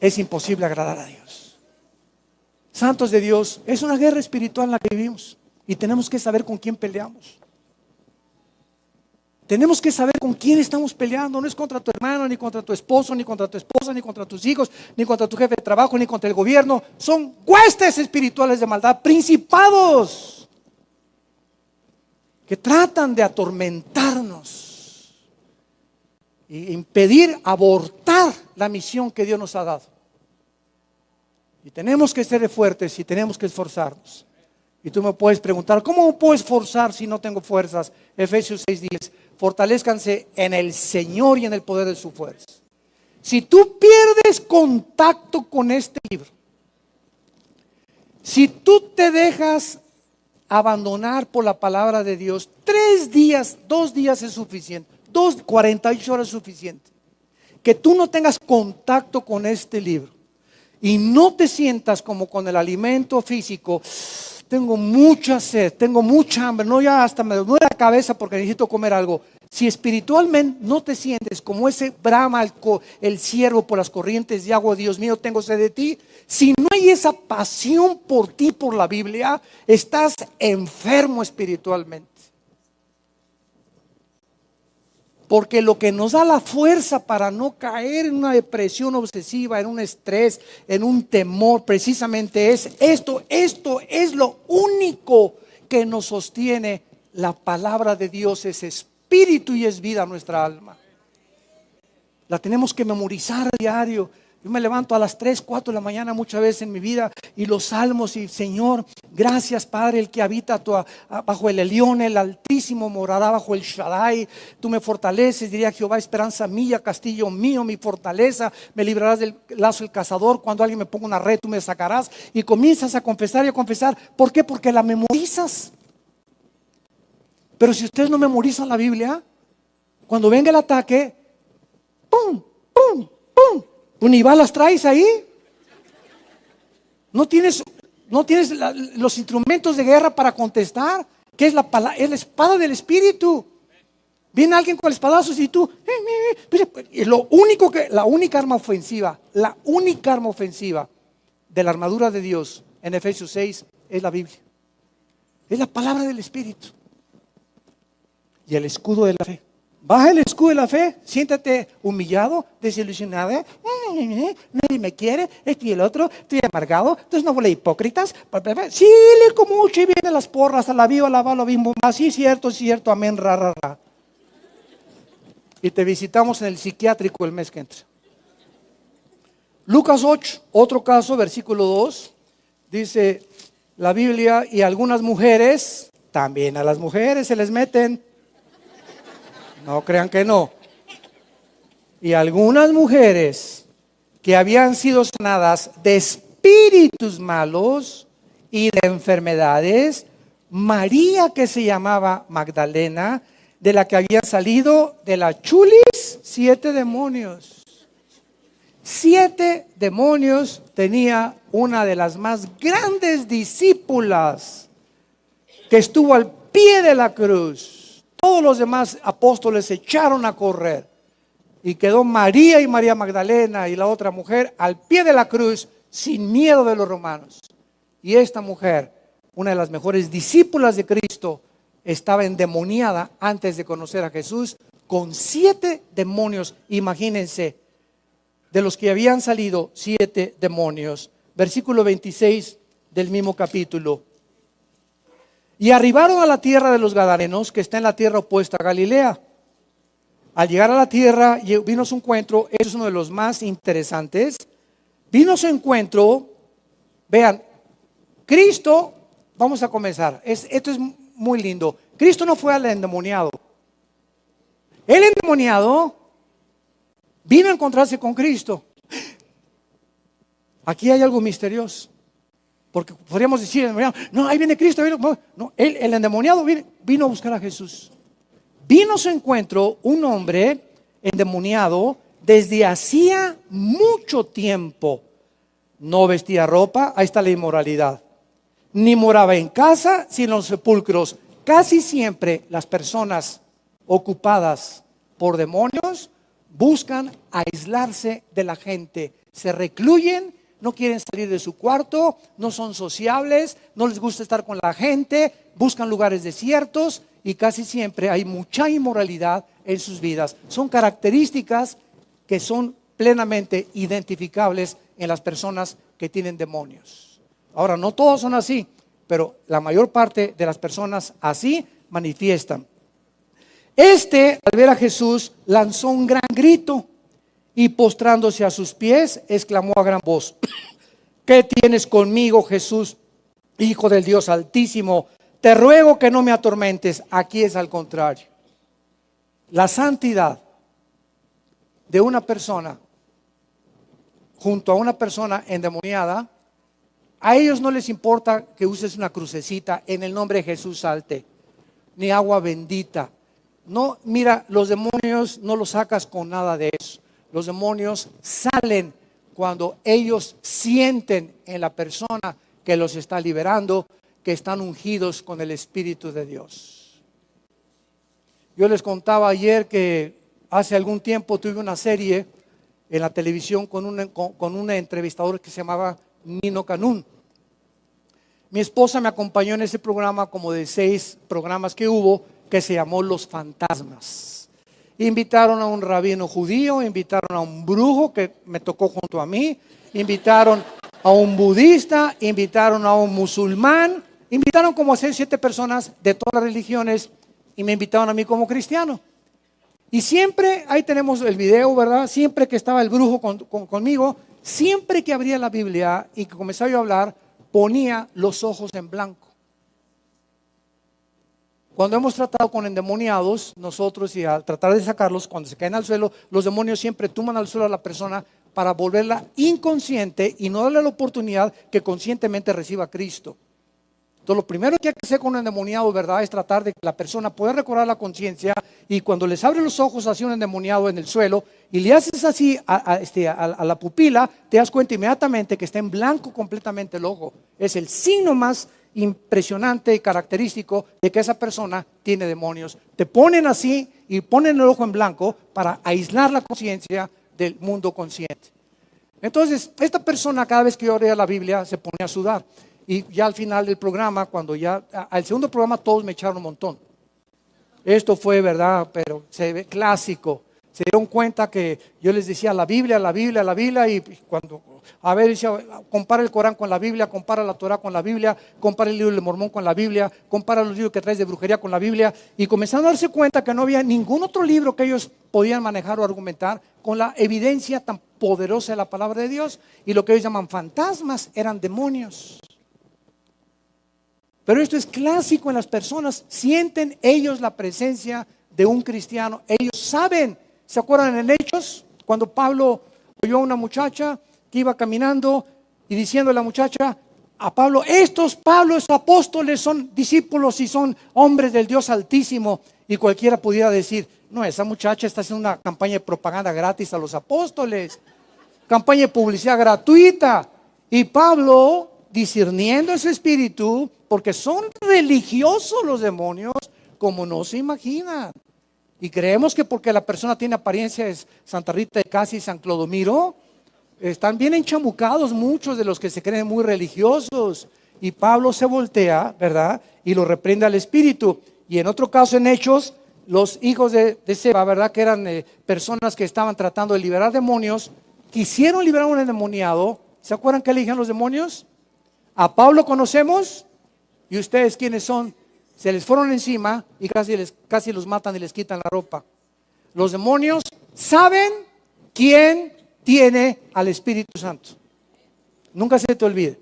es imposible agradar a Dios. Santos de Dios, es una guerra espiritual en la que vivimos. Y tenemos que saber con quién peleamos. Tenemos que saber con quién estamos peleando. No es contra tu hermano, ni contra tu esposo, ni contra tu esposa, ni contra tus hijos, ni contra tu jefe de trabajo, ni contra el gobierno. Son huestes espirituales de maldad, principados que tratan de atormentarnos e impedir abortar la misión que Dios nos ha dado. Y tenemos que ser fuertes y tenemos que esforzarnos. Y tú me puedes preguntar, ¿cómo puedo esforzar si no tengo fuerzas? Efesios 6:10, fortalezcanse en el Señor y en el poder de su fuerza. Si tú pierdes contacto con este libro, si tú te dejas abandonar por la palabra de Dios. Tres días, dos días es suficiente. Dos, 48 horas es suficiente. Que tú no tengas contacto con este libro y no te sientas como con el alimento físico. Tengo mucha sed, tengo mucha hambre, no ya hasta me duele la cabeza porque necesito comer algo. Si espiritualmente no te sientes como ese brama el, el ciervo por las corrientes de agua, Dios mío, tengo sed de ti. Si no hay esa pasión por ti, por la Biblia, estás enfermo espiritualmente. Porque lo que nos da la fuerza para no caer en una depresión obsesiva, en un estrés, en un temor, precisamente es esto, esto es lo único que nos sostiene. La palabra de Dios es espíritu y es vida nuestra alma. La tenemos que memorizar a diario. Yo me levanto a las 3, 4 de la mañana muchas veces en mi vida y los salmos y Señor, gracias Padre, el que habita bajo el Elión, el Altísimo morará bajo el Shaddai. Tú me fortaleces, diría Jehová, esperanza mía, castillo mío, mi fortaleza. Me librarás del lazo del cazador. Cuando alguien me ponga una red, tú me sacarás. Y comienzas a confesar y a confesar. ¿Por qué? Porque la memorizas. Pero si ustedes no memorizan la Biblia, cuando venga el ataque, ¡pum! ¡pum! ¡pum! ¿Unibal las traes ahí? No tienes, no tienes los instrumentos de guerra para contestar, que es la, es la espada del Espíritu. Viene alguien con espadazos y tú, eh, eh, eh, lo único que, la única arma ofensiva, la única arma ofensiva de la armadura de Dios en Efesios 6 es la Biblia. Es la palabra del Espíritu. Y el escudo de la fe. Baja el escudo de la fe, siéntate humillado, desilusionado, eh, nadie me quiere, esto y el otro, estoy amargado, entonces no huele hipócritas. Sí, le como mucho y vienen las porras, a la viva, a la lo bimbo, sí, cierto, cierto, amén, ra, ra, ra. Y te visitamos en el psiquiátrico el mes que entra. Lucas 8, otro caso, versículo 2, dice la Biblia, y algunas mujeres, también a las mujeres se les meten no crean que no. Y algunas mujeres que habían sido sanadas de espíritus malos y de enfermedades, María que se llamaba Magdalena, de la que habían salido de la chulis siete demonios. Siete demonios tenía una de las más grandes discípulas que estuvo al pie de la cruz todos los demás apóstoles se echaron a correr. Y quedó María y María Magdalena y la otra mujer al pie de la cruz sin miedo de los romanos. Y esta mujer, una de las mejores discípulas de Cristo, estaba endemoniada antes de conocer a Jesús con siete demonios. Imagínense, de los que habían salido siete demonios. Versículo 26 del mismo capítulo. Y arribaron a la tierra de los Gadarenos, que está en la tierra opuesta a Galilea. al llegar a la tierra, vino su encuentro, es uno de los más interesantes, vino su encuentro, vean, Cristo, vamos a comenzar, esto es muy lindo, Cristo no fue al endemoniado, el endemoniado vino a encontrarse con Cristo. Aquí hay algo misterioso. Porque podríamos decir, no, ahí viene Cristo. No, el endemoniado vino a buscar a Jesús. Vino a su encuentro un hombre endemoniado desde hacía mucho tiempo. No vestía ropa, ahí está la inmoralidad. Ni moraba en casa, sino en los sepulcros. Casi siempre las personas ocupadas por demonios buscan aislarse de la gente, se recluyen, no quieren salir de su cuarto, no son sociables, no les gusta estar con la gente, buscan lugares desiertos y casi siempre hay mucha inmoralidad en sus vidas. Son características que son plenamente identificables en las personas que tienen demonios. Ahora, no todos son así, pero la mayor parte de las personas así manifiestan. Este, al ver a Jesús, lanzó un gran grito y postrándose a sus pies, exclamó a gran voz, ¿qué tienes conmigo, Jesús, Hijo del Dios Altísimo? Te ruego que no me atormentes. Aquí es al contrario. La santidad de una persona junto a una persona endemoniada, a ellos no les importa que uses una crucecita en el nombre de Jesús salte, ni agua bendita, no, mira, los demonios no los sacas con nada de eso. Los demonios salen cuando ellos sienten en la persona que los está liberando que están ungidos con el Espíritu de Dios. Yo les contaba ayer que hace algún tiempo tuve una serie en la televisión con un, con, un entrevistador que se llamaba Nino Canún. Mi esposa me acompañó en ese programa como de seis programas que hubo que se llamó Los Fantasmas. Invitaron a un rabino judío, invitaron a un brujo que me tocó junto a mí, invitaron a un budista, invitaron a un musulmán, invitaron como seis, siete personas de todas las religiones y me invitaron a mí como cristiano. Y siempre, ahí tenemos el video, ¿verdad? Siempre que estaba el brujo conmigo, siempre que abría la Biblia y que comenzaba yo a hablar, ponía los ojos en blanco. Cuando hemos tratado con endemoniados, nosotros y al tratar de sacarlos, cuando se caen al suelo, los demonios siempre tuman al suelo a la persona para volverla inconsciente y no darle la oportunidad que conscientemente reciba a Cristo. Entonces, lo primero que hay que hacer con un endemoniado, ¿verdad?, es tratar de que la persona pueda recobrar la conciencia y cuando les abre los ojos hacia un endemoniado en el suelo y le haces así a, este, a la pupila, te das cuenta inmediatamente que está en blanco completamente el ojo. Es el signo más impresionante y característico de que esa persona tiene demonios. Te ponen así y ponen el ojo en blanco para aislar la conciencia del mundo consciente. Entonces, esta persona cada vez que yo leía la Biblia se ponía a sudar. Y ya al final del programa, cuando ya, al segundo programa todos me echaron un montón. Esto fue verdad, pero se ve clásico se dieron cuenta que yo les decía la Biblia, la Biblia, la Biblia, y cuando, a ver, compara el Corán con la Biblia, compara la Torah con la Biblia, compara el libro del Mormón con la Biblia, compara los libros que traes de brujería con la Biblia, y comenzaron a darse cuenta que no había ningún otro libro que ellos podían manejar o argumentar con la evidencia tan poderosa de la palabra de Dios, y lo que ellos llaman fantasmas eran demonios. Pero esto es clásico en las personas, sienten ellos la presencia de un cristiano, ellos saben ¿Se acuerdan en Hechos? Cuando Pablo oyó a una muchacha que iba caminando y diciendo a la muchacha, a Pablo, estos Pablos apóstoles son discípulos y son hombres del Dios Altísimo. Y cualquiera pudiera decir, no, esa muchacha está haciendo una campaña de propaganda gratis a los apóstoles, campaña de publicidad gratuita. Y Pablo, discerniendo ese espíritu, porque son religiosos los demonios, como no se imaginan. Y creemos que porque la persona tiene apariencia es Santa Rita de Casi y San Clodomiro, están bien enchamucados muchos de los que se creen muy religiosos. Y Pablo se voltea, ¿verdad? Y lo reprende al espíritu. Y en otro caso, en Hechos, los hijos de, Seba, ¿verdad? Que eran eh, personas que estaban tratando de liberar demonios, quisieron liberar a un endemoniado. ¿Se acuerdan que eligen los demonios? A Pablo conocemos. ¿Y ustedes quiénes son? se les fueron encima y casi, les, casi los matan y les quitan la ropa. los demonios saben quién tiene al Espíritu Santo. Nunca se te olvide.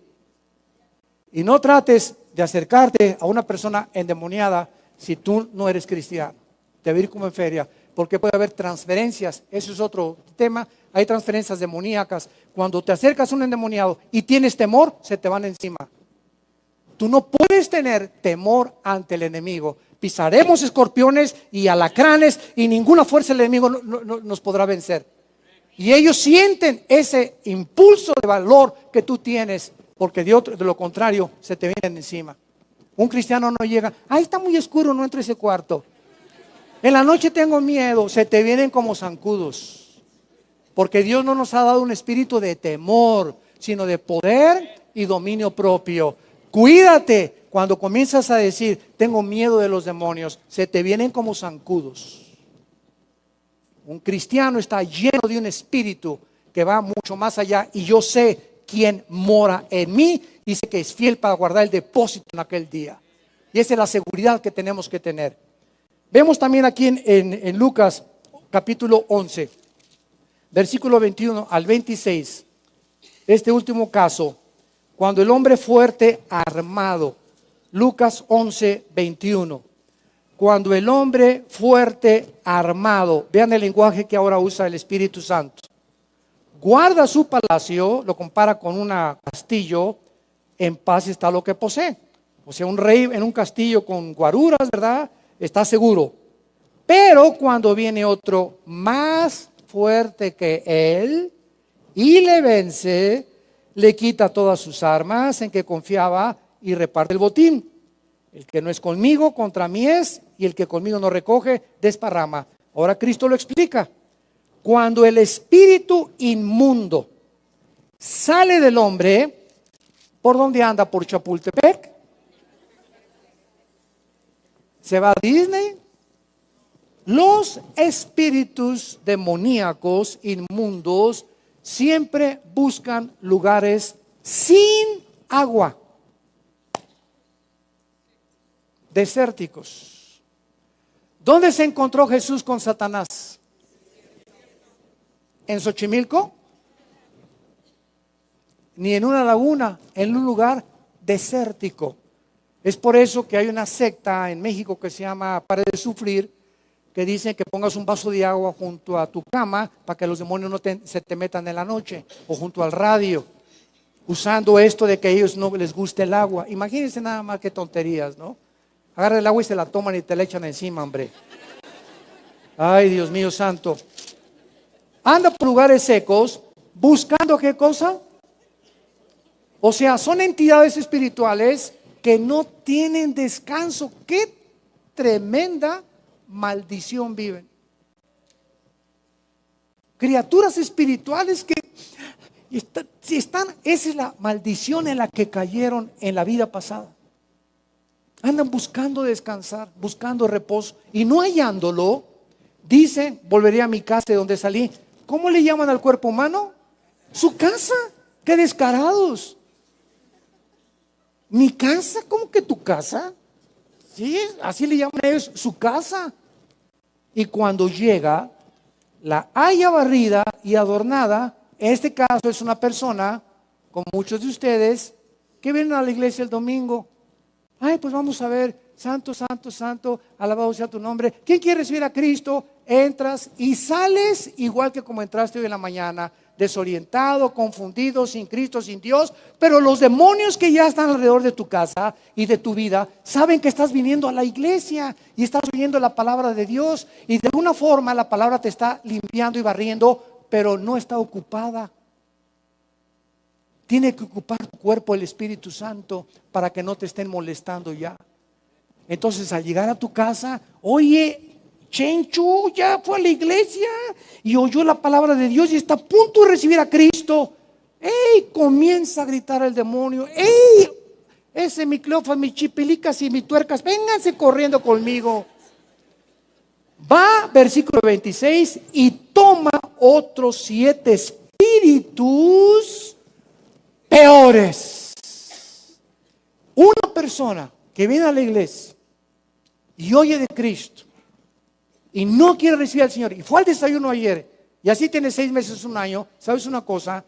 Y no trates de acercarte a una persona endemoniada si tú no eres cristiano. Te ir como en feria, porque puede haber transferencias. Eso es otro tema. Hay transferencias demoníacas. Cuando te acercas a un endemoniado y tienes temor, se te van encima. Tú no puedes tener temor ante el enemigo. Pisaremos escorpiones y alacranes y ninguna fuerza del enemigo nos podrá vencer. Y ellos sienten ese impulso de valor que tú tienes, porque de, de lo contrario se te vienen encima. Un cristiano no llega, ahí está muy oscuro, no entro a ese cuarto. En la noche tengo miedo, se te vienen como zancudos. Porque Dios no nos ha dado un espíritu de temor, sino de poder y dominio propio. Cuídate cuando comienzas a decir, tengo miedo de los demonios, se te vienen como zancudos. Un cristiano está lleno de un espíritu que va mucho más allá y yo sé quién mora en mí y sé que es fiel para guardar el depósito en aquel día. Y esa es la seguridad que tenemos que tener. Vemos también aquí en, en Lucas capítulo 11 versículo 21 al 26, este último caso, cuando el hombre fuerte armado, Lucas 11, 21, cuando el hombre fuerte armado, vean el lenguaje que ahora usa el Espíritu Santo, guarda su palacio, lo compara con un castillo, en paz está lo que posee. O sea, un rey en un castillo con guaruras, ¿verdad? Está seguro. Pero cuando viene otro más fuerte que él y le vence, le quita todas sus armas en que confiaba y reparte el botín. El que no es conmigo, contra mí es, y el que conmigo no recoge, desparrama. Ahora Cristo lo explica. Cuando el espíritu inmundo sale del hombre, ¿por dónde anda? ¿Por Chapultepec? ¿Se va a Disney? Los espíritus demoníacos inmundos siempre buscan lugares sin agua, desérticos. ¿Dónde se encontró Jesús con Satanás? ¿En Xochimilco? Ni en una laguna, en un lugar desértico. Es por eso que hay una secta en México que se llama Para de Sufrir, que dicen que pongas un vaso de agua junto a tu cama para que los demonios no se te metan en la noche o junto al radio, usando esto de que a ellos no les guste el agua. Imagínense nada más que tonterías, ¿no? Agarra el agua y se la toman y te la echan encima, hombre. Ay, Dios mío santo. Anda por lugares secos buscando qué cosa? O sea, son entidades espirituales que no tienen descanso. Qué tremenda maldición viven. Criaturas espirituales que si están, esa es la maldición en la que cayeron en la vida pasada. Andan buscando descansar, buscando reposo y no hallándolo, dice, volveré a mi casa de donde salí. ¿Cómo le llaman al cuerpo humano? Su casa. Qué descarados. Mi casa, ¿cómo que tu casa? Sí, así le llaman ellos su casa. Y cuando llega, la haya barrida y adornada. En este caso es una persona, como muchos de ustedes, que vienen a la iglesia el domingo. Ay, pues vamos a ver, santo, santo, santo, alabado sea tu nombre. ¿Quién quiere recibir a Cristo? Entras y sales igual que como entraste hoy en la mañana desorientado, confundido, sin Cristo, sin Dios, pero los demonios que ya están alrededor de tu casa y de tu vida saben que estás viniendo a la iglesia y estás oyendo la palabra de Dios y de alguna forma la palabra te está limpiando y barriendo, pero no está ocupada. Tiene que ocupar tu cuerpo el Espíritu Santo para que no te estén molestando ya. Entonces al llegar a tu casa, oye, Chenchu ya fue a la iglesia y oyó la palabra de Dios y está a punto de recibir a Cristo. ¡Ey! Comienza a gritar el demonio. ¡Ey! Ese mi cleofa, mi chipilicas y mi tuercas, vénganse corriendo conmigo. Va, versículo 26, y toma otros siete espíritus peores. Una persona que viene a la iglesia y oye de Cristo y no quiere recibir al Señor y fue al desayuno ayer y así tiene seis meses, un año, ¿sabes una cosa?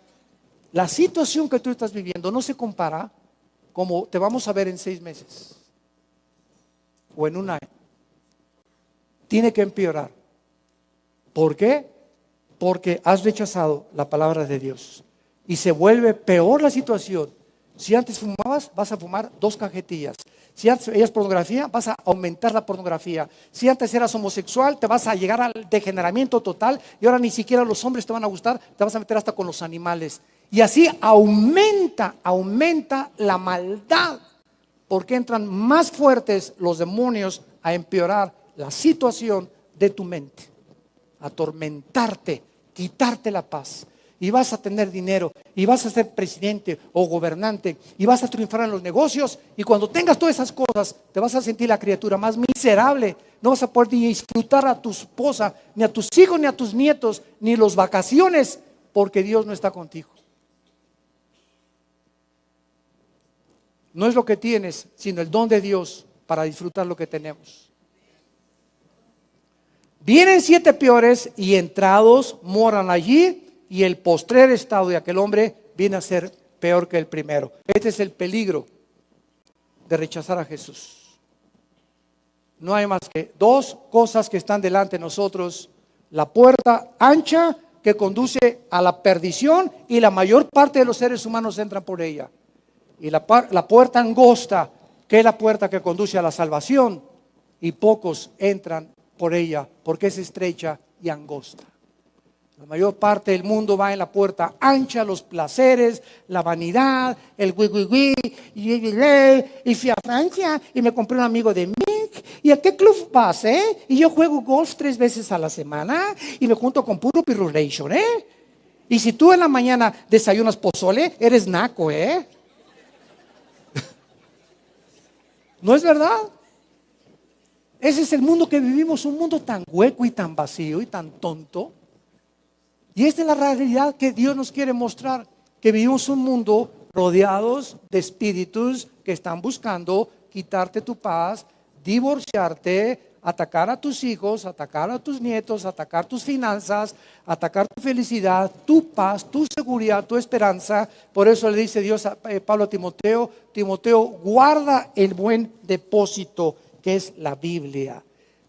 La situación que tú estás viviendo no se compara como te vamos a ver en seis meses o en un año. Tiene que empeorar. ¿Por qué? Porque has rechazado la palabra de Dios. Y se vuelve peor la situación. Si antes fumabas, vas a fumar dos cajetillas. Si antes veías pornografía, vas a aumentar la pornografía. Si antes eras homosexual, te vas a llegar al degeneramiento total y ahora ni siquiera los hombres te van a gustar, te vas a meter hasta con los animales. Y así aumenta, aumenta la maldad, porque entran más fuertes los demonios a empeorar la situación de tu mente, atormentarte, quitarte la paz y vas a tener dinero y vas a ser presidente o gobernante y vas a triunfar en los negocios y cuando tengas todas esas cosas te vas a sentir la criatura más miserable. No vas a poder disfrutar a tu esposa, ni a tus hijos, ni a tus nietos, ni las vacaciones porque Dios no está contigo. No es lo que tienes, sino el don de Dios para disfrutar lo que tenemos. Vienen siete peores y entrados moran allí y el postrer estado de aquel hombre viene a ser peor que el primero. Este es el peligro de rechazar a Jesús. No hay más que dos cosas que están delante de nosotros. La puerta ancha que conduce a la perdición y la mayor parte de los seres humanos entran por ella. Y la, la puerta angosta que es la puerta que conduce a la salvación y pocos entran por ella porque es estrecha y angosta. La mayor parte del mundo va en la puerta ancha, los placeres, la vanidad, el gui y, fui a Francia y me compré un amigo de Mick. ¿Y a qué club vas, eh? Y yo juego golf tres veces a la semana y me junto con puro pirulation, ¿eh? Y si tú en la mañana desayunas pozole, eres naco, ¿eh? ¿No es verdad? Ese es el mundo que vivimos, un mundo tan hueco y tan vacío y tan tonto. Y esta es la realidad que Dios nos quiere mostrar, que vivimos un mundo rodeados de espíritus que están buscando quitarte tu paz, divorciarte, atacar a tus hijos, atacar a tus nietos, atacar tus finanzas, atacar tu felicidad, tu paz, tu seguridad, tu esperanza. Por eso le dice Dios a eh, Pablo a Timoteo, Timoteo, guarda el buen depósito que es la Biblia.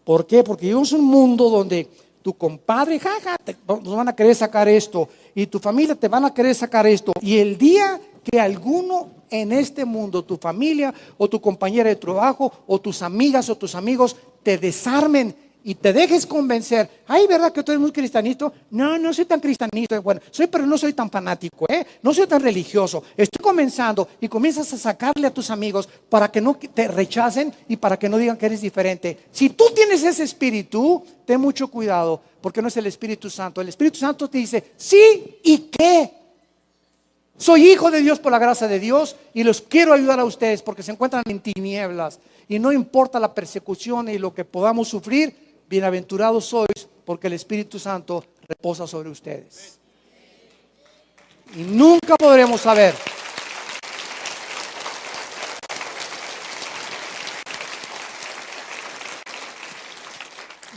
¿Por qué? Porque vivimos un mundo donde tu compadre, jaja, nos van a querer sacar esto, y tu familia te van a querer sacar esto. Y el día que alguno en este mundo, tu familia o tu compañera de trabajo o tus amigas o tus amigos te desarmen y te dejes convencer, ay, ¿verdad que tú eres muy cristianito? No, no soy tan cristianito. Bueno, soy, pero no soy tan fanático, ¿eh? No soy tan religioso. Estoy comenzando y comienzas a sacarle a tus amigos para que no te rechacen y para que no digan que eres diferente. Si tú tienes ese espíritu, ten mucho cuidado, porque no es el Espíritu Santo. El Espíritu Santo te dice, sí, ¿y qué? Soy hijo de Dios por la gracia de Dios y los quiero ayudar a ustedes porque se encuentran en tinieblas y no importa la persecución y lo que podamos sufrir, bienaventurados sois porque el Espíritu Santo reposa sobre ustedes. Y nunca podremos saber.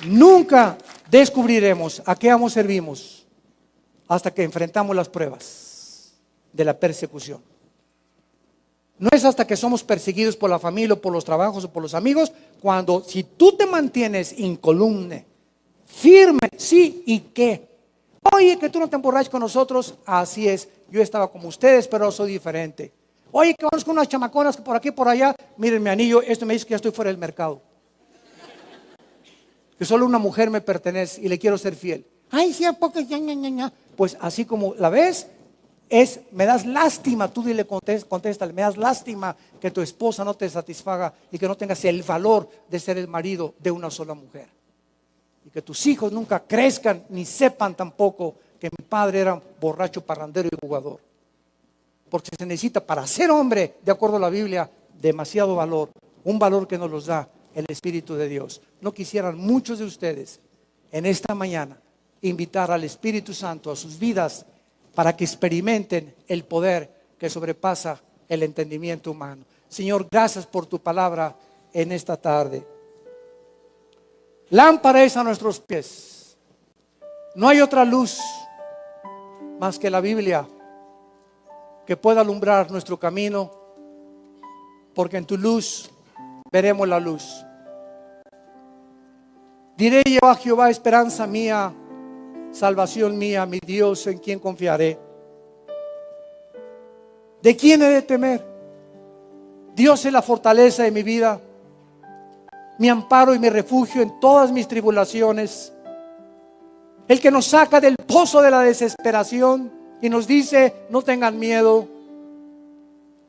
Nunca descubriremos a qué amos servimos hasta que enfrentamos las pruebas de la persecución. No es hasta que somos perseguidos por la familia o por los trabajos o por los amigos, cuando si tú te mantienes incolumne, firme, sí y qué. Oye, que tú no te emborraches con nosotros, así es. Yo estaba como ustedes, pero soy diferente. Oye, que vamos con unas chamaconas que por aquí por allá, miren mi anillo, esto me dice que ya estoy fuera del mercado. Que solo una mujer me pertenece y le quiero ser fiel. Ay, sí, porque ya, ya, ya, Pues así como la ves, es, me das lástima, tú dile, contéstale, me das lástima que tu esposa no te satisfaga y que no tengas el valor de ser el marido de una sola mujer. Y que tus hijos nunca crezcan ni sepan tampoco que mi padre era borracho, parrandero y jugador. Porque se necesita para ser hombre, de acuerdo a la Biblia, demasiado valor, un valor que nos los da el Espíritu de Dios. No quisieran muchos de ustedes en esta mañana invitar al Espíritu Santo a sus vidas para que experimenten el poder que sobrepasa el entendimiento humano. Señor, gracias por tu palabra en esta tarde. Lámpara es a nuestros pies. No hay otra luz más que la Biblia que pueda alumbrar nuestro camino, porque en tu luz veremos la luz. Diré yo a Jehová, esperanza mía, salvación mía, mi Dios en quien confiaré. ¿De quién he de temer? Dios es la fortaleza de mi vida, mi amparo y mi refugio en todas mis tribulaciones. El que nos saca del pozo de la desesperación y nos dice, no tengan miedo,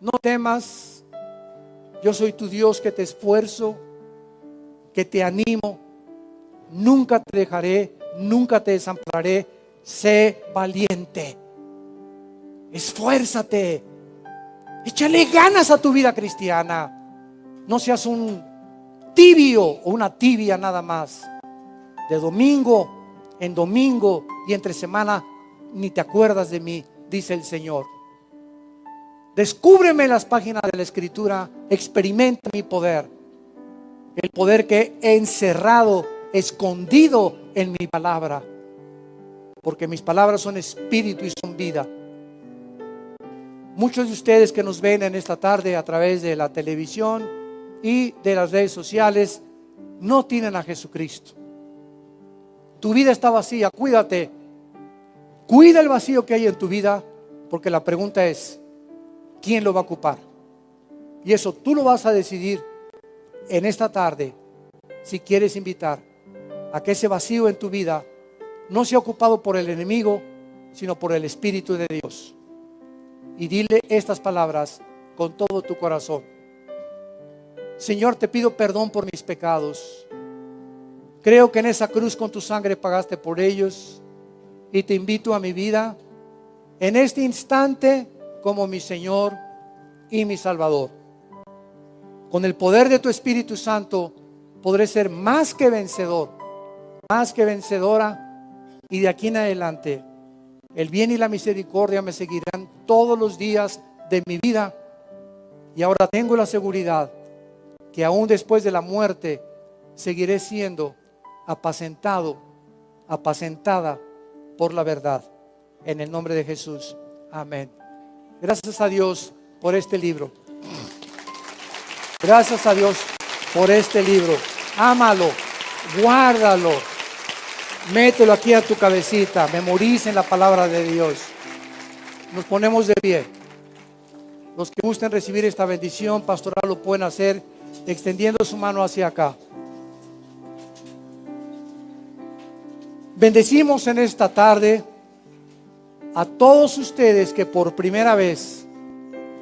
no temas, yo soy tu Dios que te esfuerzo, que te animo, nunca te dejaré, nunca te desampararé, sé valiente, esfuérzate, échale ganas a tu vida cristiana, no seas un tibio o una tibia nada más, de domingo en domingo y entre semana ni te acuerdas de mí, dice el Señor. Descúbreme las páginas de la Escritura, experimenta mi poder, el poder que he encerrado, escondido en mi palabra, porque mis palabras son espíritu y son vida. Muchos de ustedes que nos ven en esta tarde a través de la televisión y de las redes sociales no tienen a Jesucristo. Tu vida está vacía, cuídate Cuida el vacío que hay en tu vida, porque la pregunta es, ¿quién lo va a ocupar? Y eso tú lo vas a decidir en esta tarde, si quieres invitar a que ese vacío en tu vida no sea ocupado por el enemigo, sino por el Espíritu de Dios. Y dile estas palabras con todo tu corazón. Señor, te pido perdón por mis pecados. Creo que en esa cruz con tu sangre pagaste por ellos y te invito a mi vida en este instante como mi Señor y mi Salvador. Con el poder de tu Espíritu Santo podré ser más que vencedor, más que vencedora y de aquí en adelante el bien y la misericordia me seguirán todos los días de mi vida y ahora tengo la seguridad que aún después de la muerte seguiré siendo apacentado, apacentada por la verdad. En el nombre de Jesús. Amén. Gracias a Dios por este libro. Gracias a Dios por este libro. Ámalo, guárdalo. Mételo aquí a tu cabecita. Memorice en la palabra de Dios. Nos ponemos de pie. Los que gusten recibir esta bendición pastoral lo pueden hacer extendiendo su mano hacia acá. Bendecimos en esta tarde a todos ustedes que por primera vez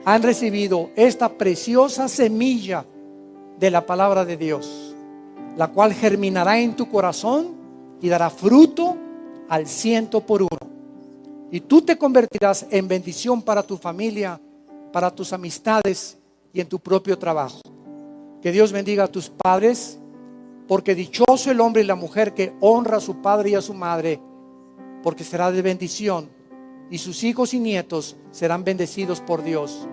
han recibido esta preciosa semilla de la palabra de Dios, la cual germinará en tu corazón y dará fruto al ciento por uno. Y tú te convertirás en bendición para tu familia, para tus amistades y en tu propio trabajo. Que Dios bendiga a tus padres, porque dichoso el hombre y la mujer que honra a su padre y a su madre, porque será de bendición y sus hijos y nietos serán bendecidos por Dios.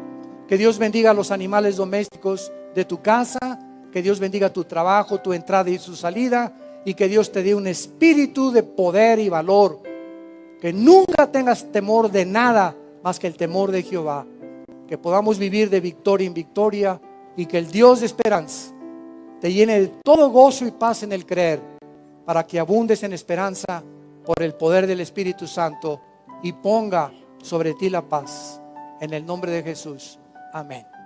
Que Dios bendiga a los animales domésticos de tu casa, que Dios bendiga tu trabajo, tu entrada y su salida, y que Dios te dé un espíritu de poder y valor. Que nunca tengas temor de nada más que el temor de Jehová. Que podamos vivir de victoria en victoria y que el Dios de esperanza te llene de todo gozo y paz en el creer, para que abundes en esperanza por el poder del Espíritu Santo y ponga sobre ti la paz. En el nombre de Jesús. Amén.